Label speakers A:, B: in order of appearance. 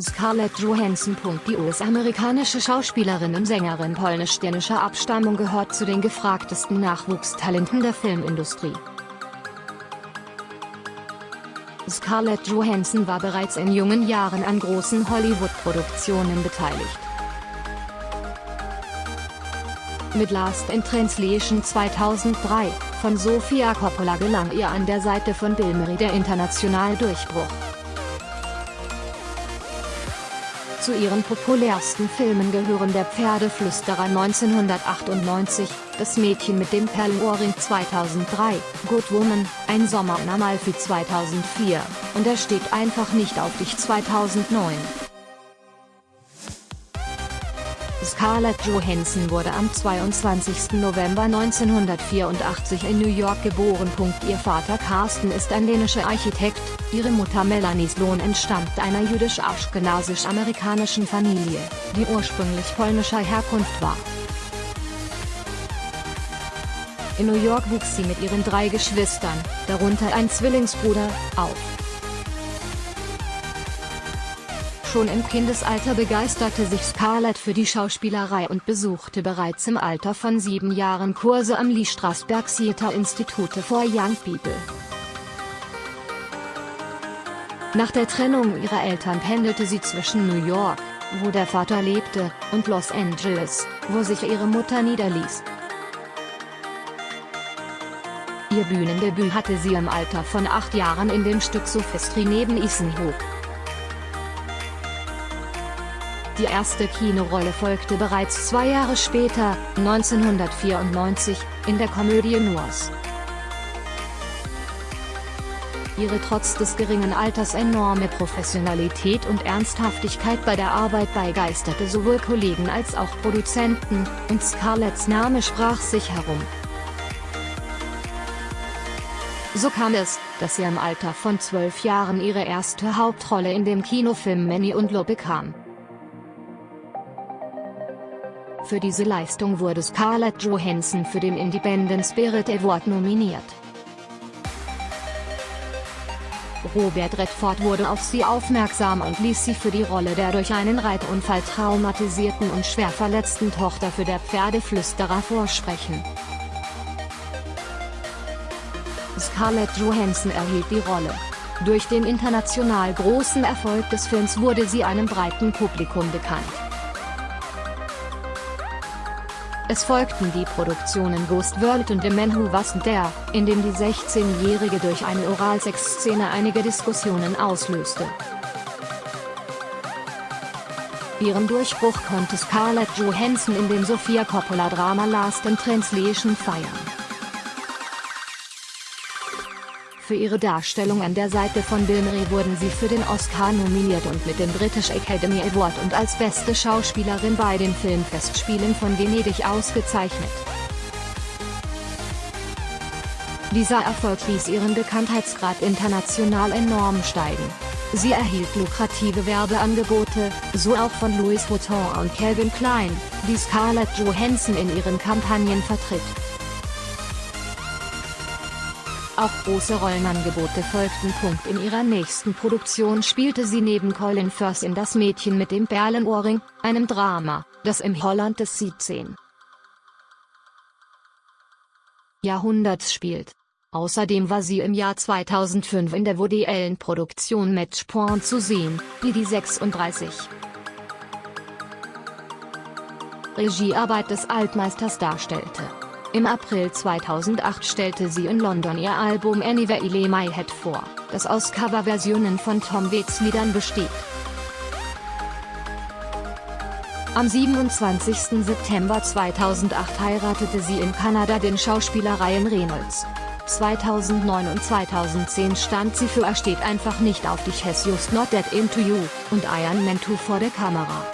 A: Scarlett Johansson. Die US-amerikanische Schauspielerin und Sängerin polnisch-dänischer Abstammung gehört zu den gefragtesten Nachwuchstalenten der Filmindustrie. Scarlett Johansson war bereits in jungen Jahren an großen Hollywood-Produktionen beteiligt. Mit Last in Translation 2003, von Sofia Coppola gelang ihr an der Seite von Bill Murray der internationale Durchbruch. Zu ihren populärsten Filmen gehören Der Pferdeflüsterer 1998, Das Mädchen mit dem Perlenohrring 2003, Good Woman, Ein Sommer in Amalfi 2004, und Er steht einfach nicht auf dich 2009. Scarlett Johansson wurde am 22. November 1984 in New York geboren. Ihr Vater Carsten ist ein dänischer Architekt, ihre Mutter Melanie Sloan entstammt einer jüdisch-aschkenasisch-amerikanischen Familie, die ursprünglich polnischer Herkunft war. In New York wuchs sie mit ihren drei Geschwistern, darunter ein Zwillingsbruder, auf. Schon im Kindesalter begeisterte sich Scarlett für die Schauspielerei und besuchte bereits im Alter von sieben Jahren Kurse am Lee Strasberg Theater Institute for Young People. Nach der Trennung ihrer Eltern pendelte sie zwischen New York, wo der Vater lebte, und Los Angeles, wo sich ihre Mutter niederließ. Ihr Bühnendebüt hatte sie im Alter von acht Jahren in dem Stück Sophistry neben Ethan Die erste Kinorolle folgte bereits zwei Jahre später, 1994, in der Komödie Noise. Ihre trotz des geringen Alters enorme Professionalität und Ernsthaftigkeit bei der Arbeit begeisterte sowohl Kollegen als auch Produzenten, und Scarletts Name sprach sich herum. So kam es, dass sie im Alter von zwölf Jahren ihre erste Hauptrolle in dem Kinofilm Manny und Lo bekam. Für diese Leistung wurde Scarlett Johansson für den Independent Spirit Award nominiert. Robert Redford wurde auf sie aufmerksam und ließ sie für die Rolle der durch einen Reitunfall traumatisierten und schwer verletzten Tochter für der Pferdeflüsterer vorsprechen. Scarlett Johansson erhielt die Rolle. Durch den international großen Erfolg des Films wurde sie einem breiten Publikum bekannt. Es folgten die Produktionen Ghost World und The Man Who Wasn't There, in dem die 16-Jährige durch eine Oralsex-Szene einige Diskussionen auslöste. Ihren Durchbruch konnte Scarlett Johansson in dem Sofia Coppola-Drama Last in Translation feiern. Für ihre Darstellung an der Seite von Murray wurden sie für den Oscar nominiert und mit dem British Academy Award und als beste Schauspielerin bei den Filmfestspielen von Venedig ausgezeichnet. Dieser Erfolg ließ ihren Bekanntheitsgrad international enorm steigen. Sie erhielt lukrative Werbeangebote, so auch von Louis Vuitton und Calvin Klein, die Scarlett Johansson in ihren Kampagnen vertritt. Auch große Rollenangebote folgten. In ihrer nächsten Produktion spielte sie neben Colin Firth in Das Mädchen mit dem Perlenohrring, einem Drama, das im Holland des 17. Jahrhunderts spielt. Außerdem war sie im Jahr 2005 in der Woody Allen Produktion Matchpoint zu sehen, die die 36. Regiearbeit des Altmeisters darstellte. Im April 2008 stellte sie in London ihr Album Anywhere I Lay My Head vor, das aus Coverversionen von Tom Waits Liedern besteht. Am 27. September 2008 heiratete sie in Kanada den Schauspieler Ryan Reynolds. 2009 und 2010 stand sie für Er steht einfach nicht auf dich Has Just Not That Into You und Iron Man 2 vor der Kamera.